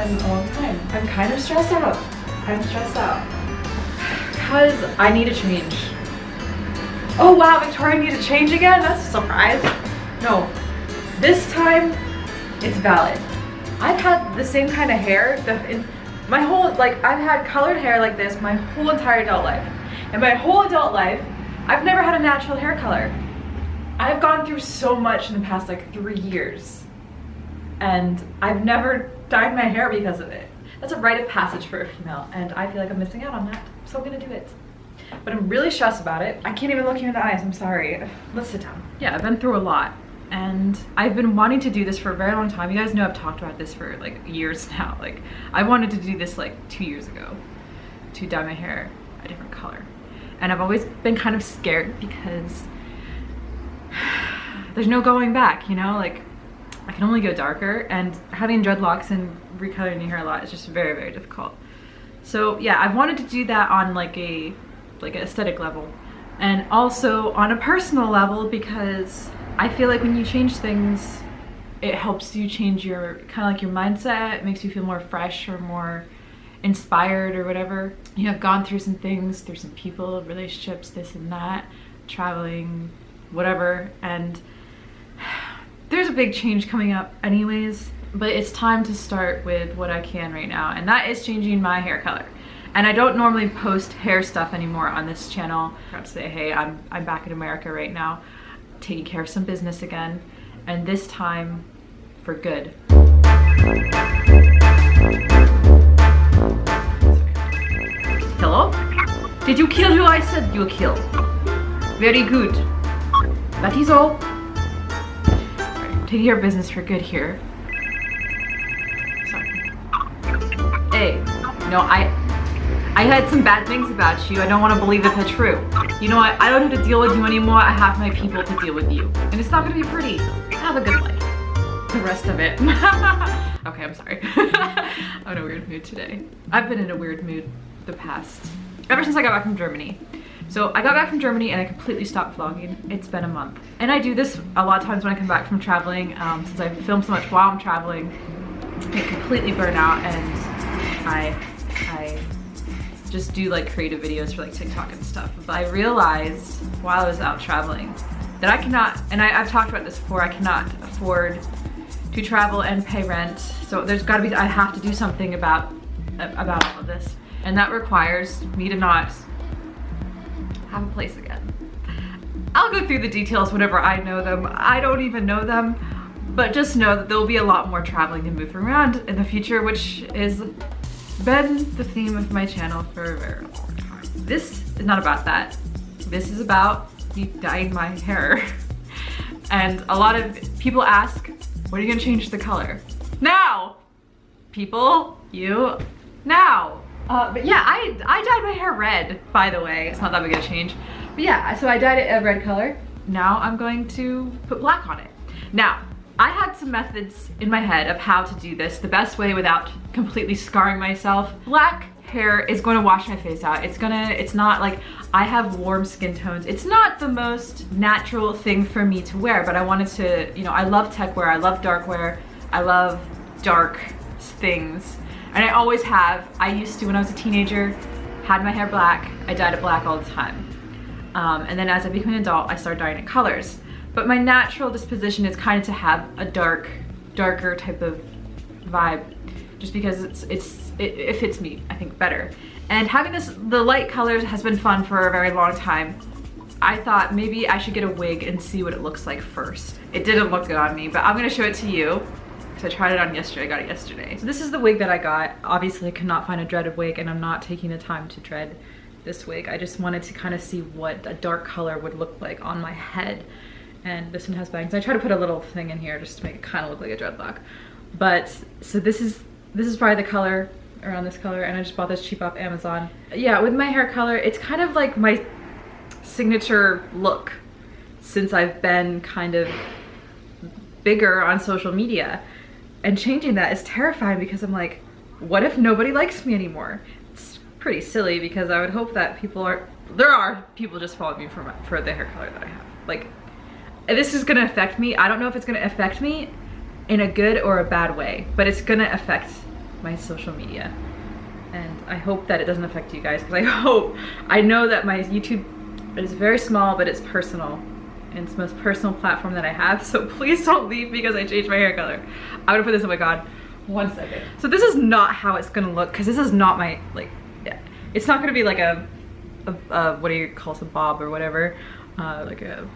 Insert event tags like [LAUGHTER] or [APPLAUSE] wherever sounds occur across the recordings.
I been a long time. I'm kind of stressed out. I'm stressed out. Because I need a change. Oh wow, Victoria need to change again? That's a surprise. No, this time it's valid. I've had the same kind of hair the, in, my whole, like I've had colored hair like this my whole entire adult life. And my whole adult life, I've never had a natural hair color. I've gone through so much in the past like three years and I've never dyed my hair because of it. That's a rite of passage for a female and I feel like I'm missing out on that, so I'm gonna do it. But I'm really stressed about it. I can't even look you in the eyes, I'm sorry. Let's sit down. Yeah, I've been through a lot and I've been wanting to do this for a very long time. You guys know I've talked about this for like years [LAUGHS] now. Like I wanted to do this like two years ago to dye my hair a different color. And I've always been kind of scared because [SIGHS] there's no going back, you know? Like I can only go darker and having dreadlocks and recoloring your hair a lot is just very, very difficult. So yeah, I've wanted to do that on like a like an aesthetic level and also on a personal level because I feel like when you change things, it helps you change your kind of like your mindset. It makes you feel more fresh or more inspired or whatever. You have gone through some things, through some people, relationships, this and that, traveling, whatever, and there's a big change coming up anyways, but it's time to start with what I can right now, and that is changing my hair color. And I don't normally post hair stuff anymore on this channel. I say, hey, I'm, I'm back in America right now, taking care of some business again, and this time for good. Hello? Did you kill who I said you kill? Very good. That is all care of business for good here. Sorry. Hey, no, I I heard some bad things about you. I don't want to believe that they're true. You know what? I don't have to deal with you anymore. I have my people to deal with you. And it's not going to be pretty. Have a good life. The rest of it. [LAUGHS] okay, I'm sorry. [LAUGHS] I'm in a weird mood today. I've been in a weird mood the past, ever since I got back from Germany. So I got back from Germany and I completely stopped vlogging. It's been a month. And I do this a lot of times when I come back from traveling. Um, since I film so much while I'm traveling, I completely burn out and I, I just do like creative videos for like TikTok and stuff. But I realized while I was out traveling that I cannot, and I, I've talked about this before, I cannot afford to travel and pay rent. So there's gotta be, I have to do something about, about all of this. And that requires me to not have a place again. I'll go through the details whenever I know them. I don't even know them, but just know that there'll be a lot more traveling and moving around in the future, which is been the theme of my channel for a very long time. This is not about that. This is about me dyeing my hair. [LAUGHS] And a lot of people ask, when are you gonna change the color? Now! People, you, now! Uh, but yeah, I, I dyed my hair red, by the way. It's not that big a change. But yeah, so I dyed it a red color. Now I'm going to put black on it. Now, I had some methods in my head of how to do this the best way without completely scarring myself. Black hair is going to wash my face out. It's gonna, it's not like, I have warm skin tones. It's not the most natural thing for me to wear, but I wanted to, you know, I love tech wear, I love dark wear, I love dark things. And I always have. I used to when I was a teenager, had my hair black. I dyed it black all the time. Um, and then as I became an adult, I started dyeing it colors. But my natural disposition is kind of to have a dark, darker type of vibe, just because it's it's it, it fits me, I think, better. And having this the light colors has been fun for a very long time. I thought maybe I should get a wig and see what it looks like first. It didn't look good on me, but I'm gonna show it to you. So I tried it on yesterday, I got it yesterday. So this is the wig that I got. Obviously I could not find a dreaded wig and I'm not taking the time to dread this wig. I just wanted to kind of see what a dark color would look like on my head. And this one has bangs. I try to put a little thing in here just to make it kind of look like a dreadlock. But, so this is, this is probably the color around this color and I just bought this cheap off Amazon. Yeah, with my hair color, it's kind of like my signature look since I've been kind of bigger on social media and changing that is terrifying because I'm like, what if nobody likes me anymore? It's pretty silly because I would hope that people are, there are people just following me for, my, for the hair color that I have. Like, this is gonna affect me. I don't know if it's gonna affect me in a good or a bad way, but it's gonna affect my social media. And I hope that it doesn't affect you guys because I [LAUGHS] hope, I know that my YouTube is very small, but it's personal. And it's the most personal platform that I have. [LAUGHS] So please don't leave because I changed my hair color. I'm gonna put this, oh my God, one second. So this is not how it's gonna look because this is not my, like, it's not gonna be like a, a, a what do you call it, a bob or whatever. Uh, like a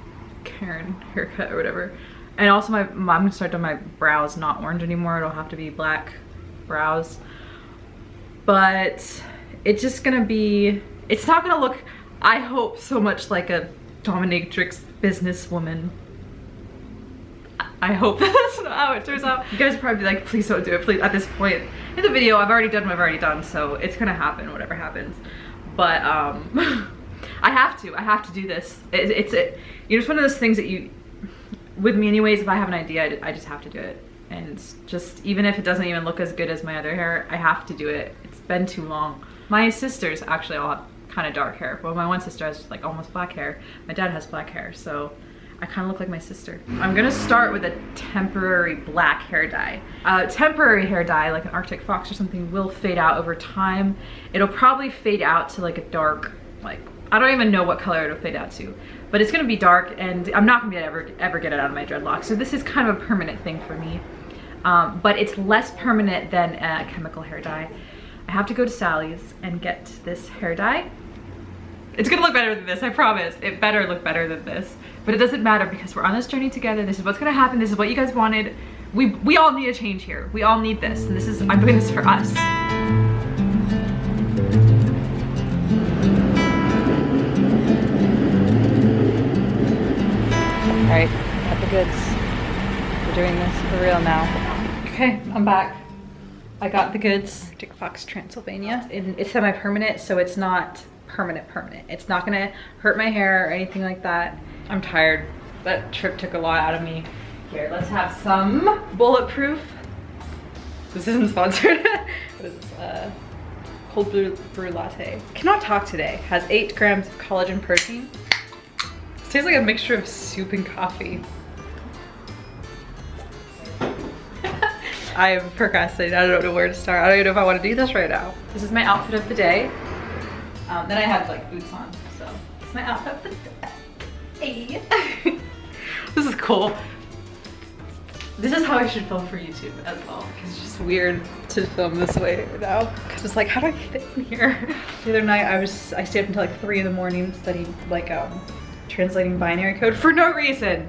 Karen haircut or whatever. And also my, I'm gonna start doing my brows not orange anymore. It'll have to be black brows. But it's just gonna be, it's not gonna look, I hope, so much like a dominatrix businesswoman. I hope [LAUGHS] that's not how it turns out. You guys probably like, please don't do it, please. At this point in the video, I've already done what I've already done, so it's gonna happen, whatever happens. But um, [LAUGHS] I have to, I have to do this. It, it's, it, you know, it's one of those things that you, with me anyways, if I have an idea, I just have to do it. And just, even if it doesn't even look as good as my other hair, I have to do it. It's been too long. My sisters actually all have kind of dark hair. Well, my one sister has like almost black hair. My dad has black hair, so I kind of look like my sister. I'm gonna start with a temporary black hair dye. Uh, temporary hair dye, like an Arctic Fox or something, will fade out over time. It'll probably fade out to like a dark, like, I don't even know what color it'll fade out to but it's gonna be dark and I'm not gonna ever, ever get it out of my dreadlocks. So this is kind of a permanent thing for me. Um, but it's less permanent than a chemical hair dye. I have to go to Sally's and get this hair dye. It's gonna look better than this, I promise. It better look better than this. But it doesn't matter because we're on this journey together. This is what's gonna happen. This is what you guys wanted. We, we all need a change here. We all need this. And this is, I'm doing this for us. right, got the goods. We're doing this for real now. Okay, I'm back. I got the goods, Arctic Fox Transylvania. And it's semi-permanent, so it's not permanent permanent. It's not gonna hurt my hair or anything like that. I'm tired. That trip took a lot out of me. Here, let's have some bulletproof. This isn't sponsored. [LAUGHS] what is this? Uh, cold brew, brew latte. Cannot talk today. Has eight grams of collagen protein This tastes like a mixture of soup and coffee. [LAUGHS] I'm procrastinating. I don't know where to start. I don't even know if I want to do this right now. This is my outfit of the day. Um, then I have like boots on, so it's my outfit [LAUGHS] day. [LAUGHS] this is cool. This is how I should film for YouTube as well, it's just weird to film this way now. Because it's like, how do I fit in here? [LAUGHS] the other night I was, I stayed up until like three in the morning studying like um, translating binary code for no reason.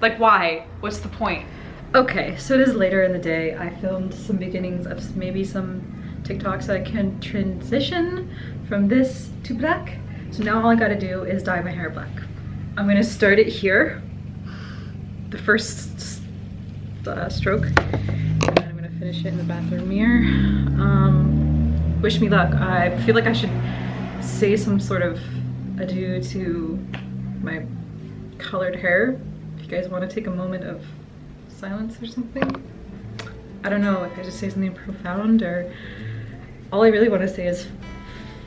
Like why? What's the point? Okay, so it is later in the day. I filmed some beginnings of maybe some TikToks that I can transition from this to black. So now all I gotta do is dye my hair black. I'm gonna start it here, the first uh, stroke, and then I'm gonna finish it in the bathroom mirror. Um, wish me luck. I feel like I should say some sort of adieu to my colored hair. If you guys want to take a moment of silence or something. I don't know if I just say something profound or all I really want to say is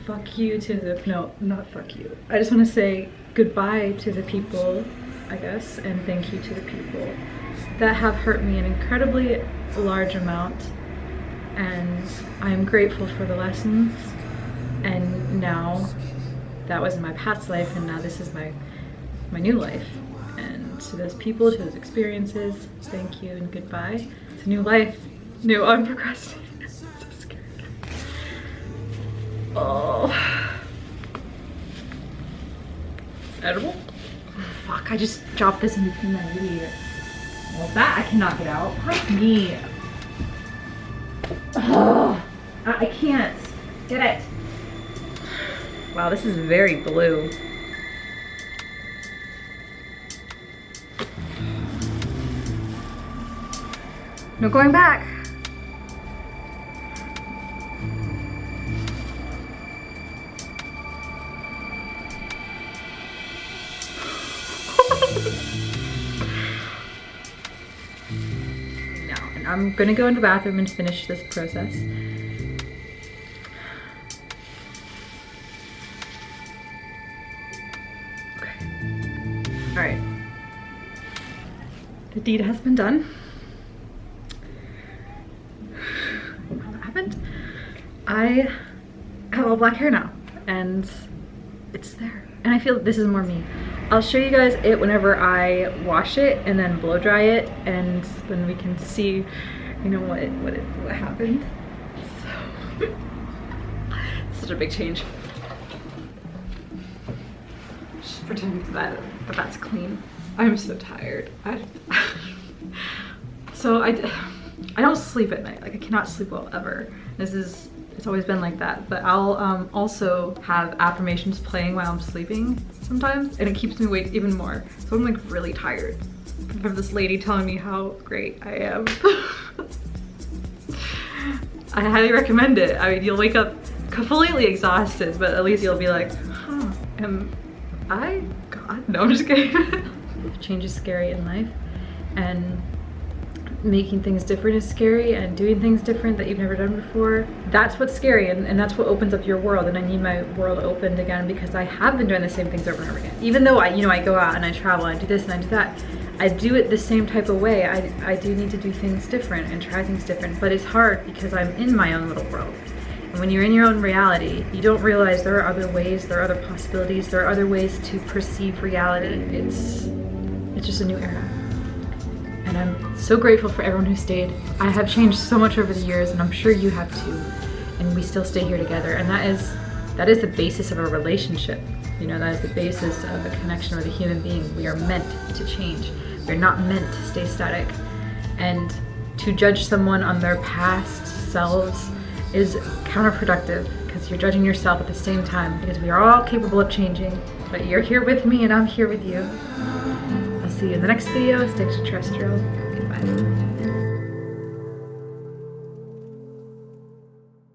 fuck you to the, no, not fuck you. I just want to say goodbye to the people, I guess, and thank you to the people that have hurt me an incredibly large amount and I'm grateful for the lessons and now that was in my past life and now this is my my new life. And to those people, to those experiences, thank you and goodbye. It's a new life. No, I'm [LAUGHS] procrastinating. Oh. Edible? Fuck, I just dropped this in between my video. Well, that I cannot get out. Fuck me. [SIGHS] Oh, I can't. Get it. Wow, this is very blue. No going back. I'm gonna go into the bathroom and finish this process. Okay. All right. The deed has been done. [SIGHS] Happened. I have all black hair now and it's there. And I feel this is more me. I'll show you guys it whenever I wash it and then blow dry it and then we can see, you know, what, what, it, what happened. So, [LAUGHS] such a big change. Just pretend that, that that's clean. I'm so tired. I, [LAUGHS] so I, I don't sleep at night. Like I cannot sleep well ever. This is, it's always been like that. But I'll um, also have affirmations playing while I'm sleeping sometimes and it keeps me awake even more. So I'm like really tired from this lady telling me how great I am. [LAUGHS] I highly recommend it. I mean, you'll wake up completely exhausted, but at least you'll be like, huh, am I God? [LAUGHS] No, I'm just kidding. Change is scary in life and making things different is scary and doing things different that you've never done before. That's what's scary and, and that's what opens up your world and I need my world opened again because I have been doing the same things over and over again. Even though I, you know, I go out and I travel and I do this and I do that, I do it the same type of way. I, I do need to do things different and try things different, but it's hard because I'm in my own little world. And when you're in your own reality, you don't realize there are other ways, there are other possibilities, there are other ways to perceive reality. It's, it's just a new era so grateful for everyone who stayed. I have changed so much over the years and I'm sure you have too. And we still stay here together and that is that is the basis of a relationship. You know, that is the basis of a connection with a human being. We are meant to change. We're not meant to stay static. And to judge someone on their past selves is counterproductive because you're judging yourself at the same time because we are all capable of changing. But you're here with me and I'm here with you I'll see you in the next video. Stay extraterrestrial. Goodbye.